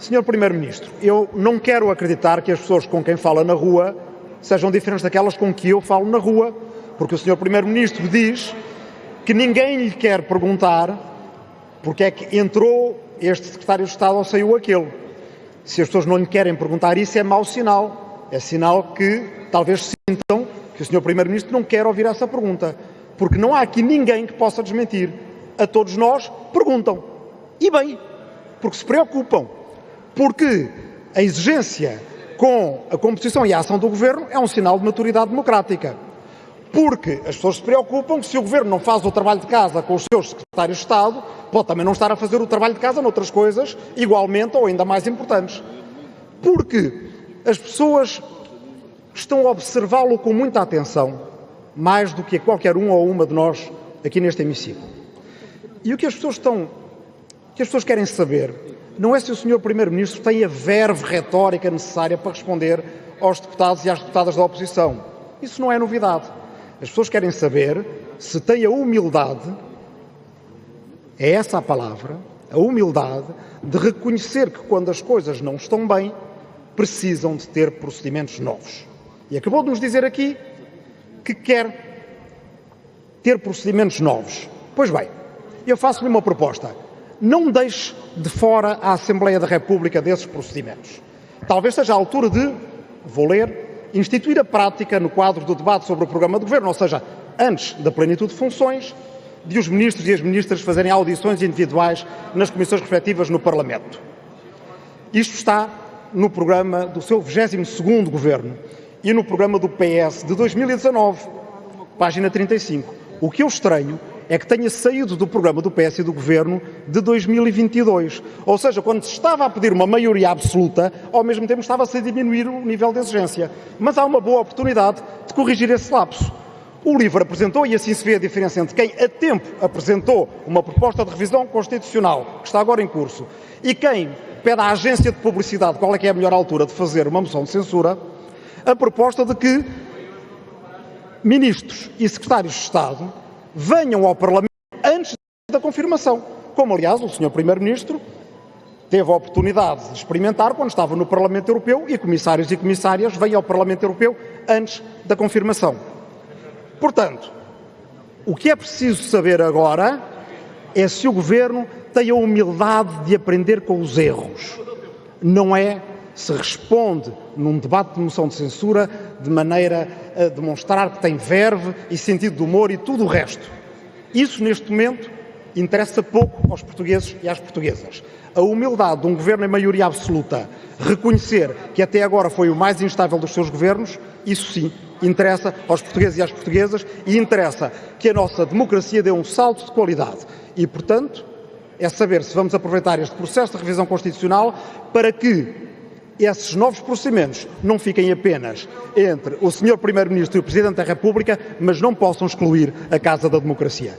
Senhor Primeiro-Ministro, eu não quero acreditar que as pessoas com quem fala na rua sejam diferentes daquelas com que eu falo na rua, porque o Senhor Primeiro-Ministro diz que ninguém lhe quer perguntar porque é que entrou este Secretário de Estado ou saiu aquele. Se as pessoas não lhe querem perguntar isso, é mau sinal. É sinal que talvez sintam que o Senhor Primeiro-Ministro não quer ouvir essa pergunta. Porque não há aqui ninguém que possa desmentir. A todos nós perguntam. E bem, porque se preocupam. Porque a exigência com a composição e a ação do Governo é um sinal de maturidade democrática. Porque as pessoas se preocupam que se o Governo não faz o trabalho de casa com os seus secretários de Estado, pode também não estar a fazer o trabalho de casa noutras coisas igualmente ou ainda mais importantes. Porque as pessoas estão a observá-lo com muita atenção, mais do que qualquer um ou uma de nós aqui neste hemiciclo. E o que as pessoas estão, que as pessoas querem saber não é se o Sr. Primeiro-Ministro tem a verve retórica necessária para responder aos deputados e às deputadas da oposição. Isso não é novidade. As pessoas querem saber se tem a humildade, é essa a palavra, a humildade de reconhecer que quando as coisas não estão bem, precisam de ter procedimentos novos. E acabou de nos dizer aqui que quer ter procedimentos novos. Pois bem, eu faço-lhe uma proposta. Não deixe de fora a Assembleia da República desses procedimentos. Talvez seja a altura de, vou ler, instituir a prática no quadro do debate sobre o programa de governo, ou seja, antes da plenitude de funções, de os ministros e as ministras fazerem audições individuais nas comissões respectivas no Parlamento. Isto está no programa do seu 22º governo e no programa do PS de 2019, página 35. O que eu estranho é que tenha saído do programa do PS e do Governo de 2022. Ou seja, quando se estava a pedir uma maioria absoluta, ao mesmo tempo estava-se a diminuir o nível de exigência. Mas há uma boa oportunidade de corrigir esse lapso. O LIVRE apresentou, e assim se vê a diferença entre quem a tempo apresentou uma proposta de revisão constitucional, que está agora em curso, e quem pede à agência de publicidade qual é que é a melhor altura de fazer uma moção de censura, a proposta de que ministros e secretários de Estado venham ao Parlamento antes da confirmação, como aliás o Sr. Primeiro-Ministro teve a oportunidade de experimentar quando estava no Parlamento Europeu e comissários e comissárias vêm ao Parlamento Europeu antes da confirmação. Portanto, o que é preciso saber agora é se o Governo tem a humildade de aprender com os erros. Não é se responde num debate de moção de censura de maneira a demonstrar que tem verve e sentido de humor e tudo o resto. Isso, neste momento, interessa pouco aos portugueses e às portuguesas. A humildade de um governo em maioria absoluta reconhecer que até agora foi o mais instável dos seus governos, isso sim interessa aos portugueses e às portuguesas e interessa que a nossa democracia dê um salto de qualidade. E, portanto, é saber se vamos aproveitar este processo de revisão constitucional para que esses novos procedimentos não fiquem apenas entre o Sr. Primeiro-Ministro e o Presidente da República, mas não possam excluir a Casa da Democracia.